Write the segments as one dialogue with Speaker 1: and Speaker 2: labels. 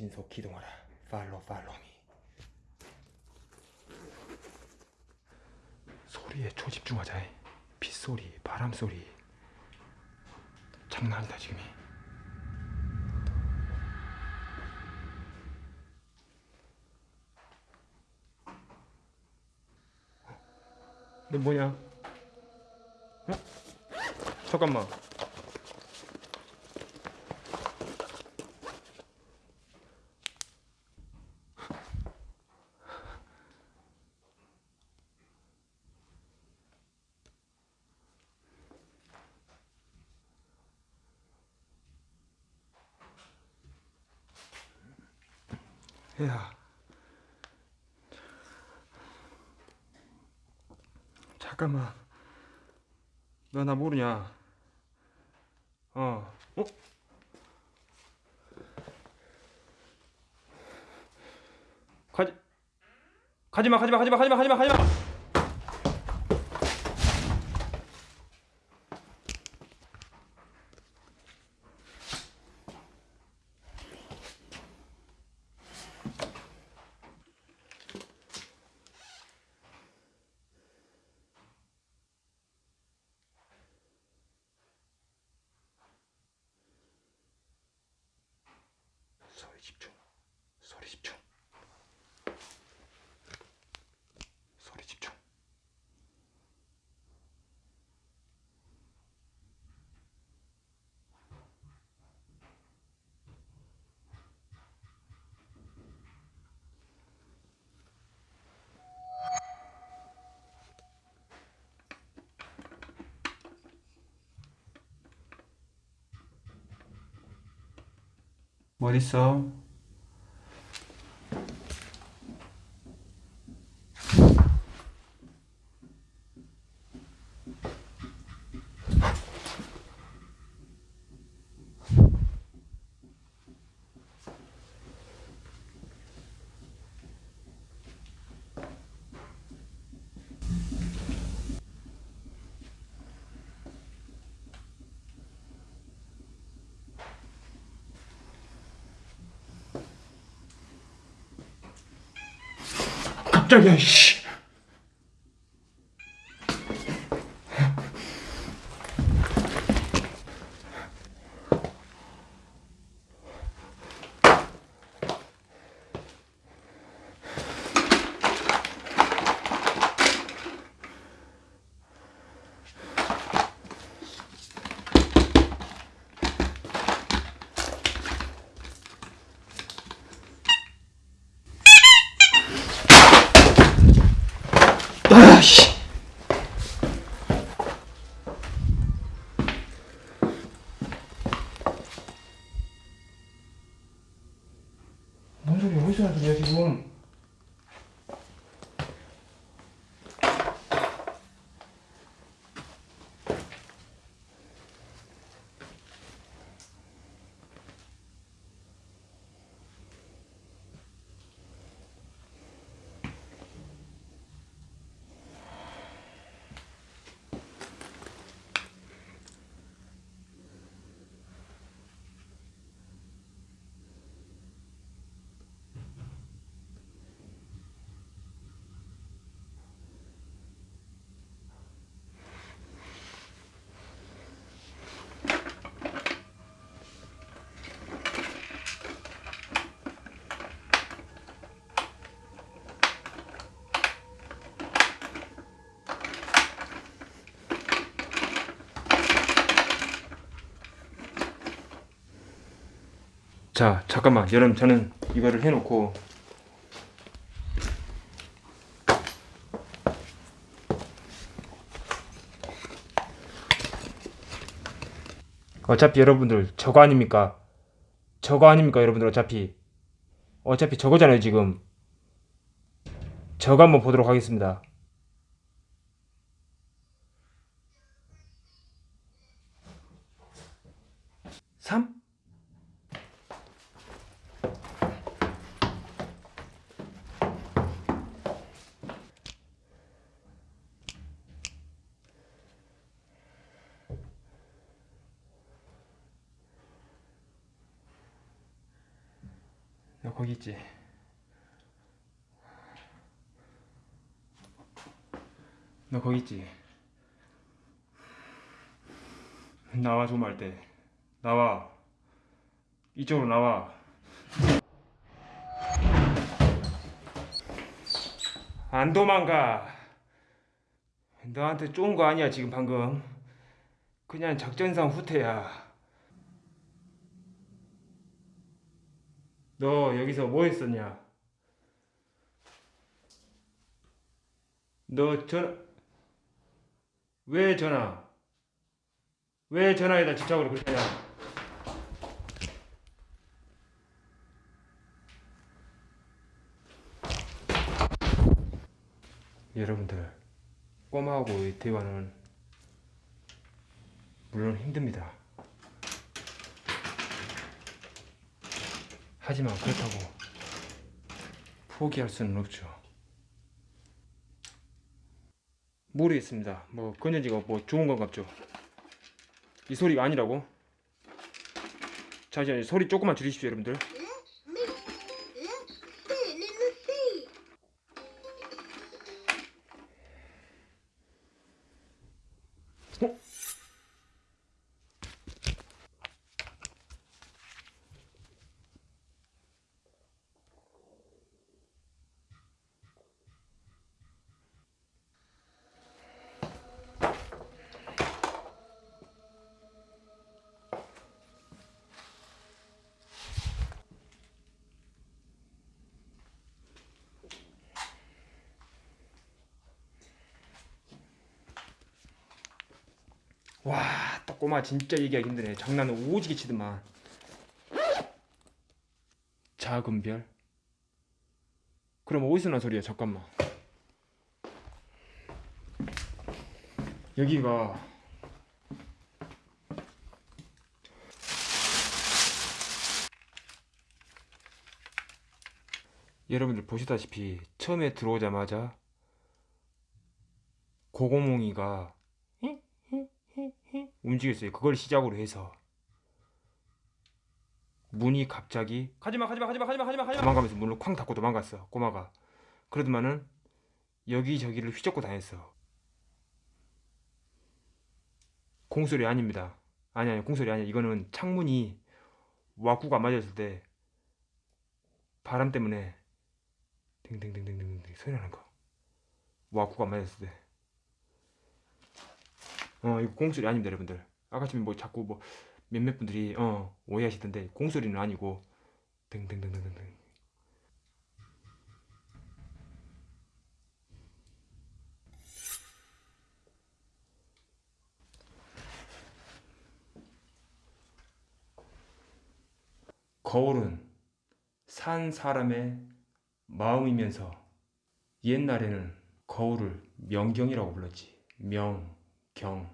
Speaker 1: 신속 기동하라. 팔로 팔로미. 소리에 초집중하자 빗소리 바람소리. 장난 아니다 지금이. 너 뭐냐? 어? 잠깐만 야. 잠깐만. 너 나 모르냐? 어. 어? 가지 가지마 가지마 가지마 가지마 가지마. 가지마 소리 집중 소리 집중 소리 집중 뭐 깜짝이야 씨. 아씨. 자 잠깐만. 여러분 저는 이거를 해놓고. 어차피 여러분들 저거 아닙니까? 저거 아닙니까 여러분들 어차피? 어차피 저거잖아요 지금. 저거 한번 보도록 하겠습니다. 삼. 거기 있지. 너 거기 있지. 나와 좀 할 때. 나와. 이쪽으로 나와. 안 도망가. 너한테 쫀 거 아니야 지금 방금. 그냥 작전상 후퇴야. 너 여기서 뭐 했었냐? 너 전화 왜 전화? 왜 전화에다 집착을 그렇게 하냐? 여러분들 꼬마하고의 대화는 물론 힘듭니다. 하지만 그렇다고 포기할 수는 없죠. 모르겠습니다. 뭐 건전지가 뭐 좋은 건 같죠. 이 소리가 아니라고? 잠시만요. 소리 조금만 줄이십시오, 여러분들. 와, 딱 꼬마 진짜 얘기하기 힘드네. 장난은 오지게 치더만. 작은 별? 그럼 어디서 난 소리야? 잠깐만. 여기가 여러분들 보시다시피 처음에 들어오자마자 고고몽이가 움직였어요. 그걸 시작으로 해서. 문이 갑자기 가지마 가지마 가지마 가지마 가지마 가지마. 도망가면서 문을 쾅 닫고 도망갔어 꼬마가. 그러더만은 여기저기를 휘젓고 다녔어. 공소리 아닙니다. 아니 아니 공소리 아니야. 이거는 창문이 와꾸가 안 맞았을 때 바람 때문에 딩딩딩딩딩 소리 나는 거. 와꾸가 안 맞았을 때 어, 이거 공소리 아닙니다, 여러분들. 아까 전에 뭐 자꾸 뭐 몇몇 분들이 어, 오해하시던데 공소리는 아니고 등등등등등등. 거울은 산 사람의 마음이면서 옛날에는 거울을 명경이라고 불렀지. 명. 경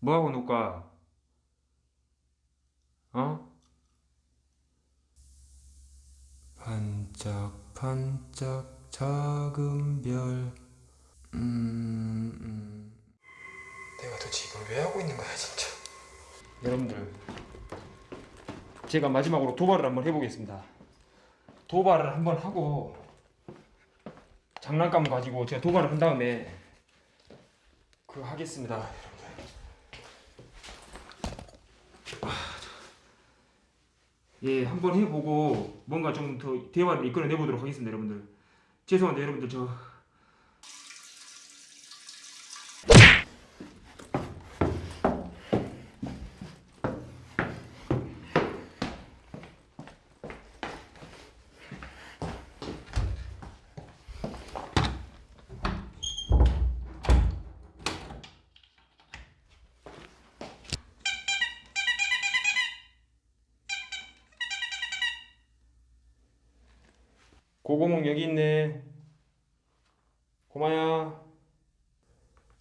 Speaker 1: 뭐하고 놀까? 어? 반짝반짝 작은 별 음, 음. 내가 도대체 이걸 왜 하고 있는 거야 진짜 여러분들 제가 마지막으로 도발을 한번 해보겠습니다 도발을 한번 하고 장난감 가지고 제가 도발을 한 다음에 그 하겠습니다 아, 예 한번 해보고 뭔가 좀 더 대화를 이끌어내 보도록 하겠습니다 여러분들. 죄송한데 여러분들. 저 고고몽 여기 있네. 고마야.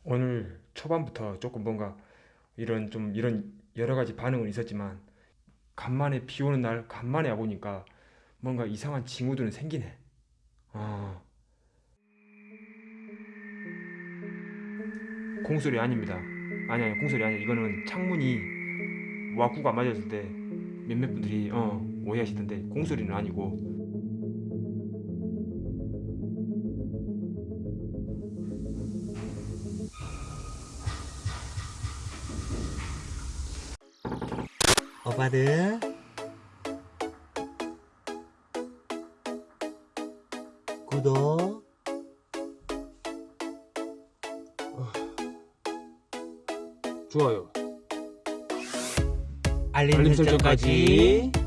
Speaker 1: 오늘 초반부터 조금 뭔가 이런 좀 이런 여러 가지 반응은 있었지만 간만에 비 오는 날 간만에 와 보니까 뭔가 이상한 징후들은 생기네. 아. 공소리 아닙니다. 아니 아니 공소리 아니야. 이거는 창문이 와꾸가 안 맞았을 때 몇몇 분들이 어, 오해하시던데 공소리는 아니고
Speaker 2: 오빠들 구독.
Speaker 1: 좋아요.
Speaker 2: 알림,
Speaker 1: 알림
Speaker 2: 설정까지.
Speaker 1: 설정까지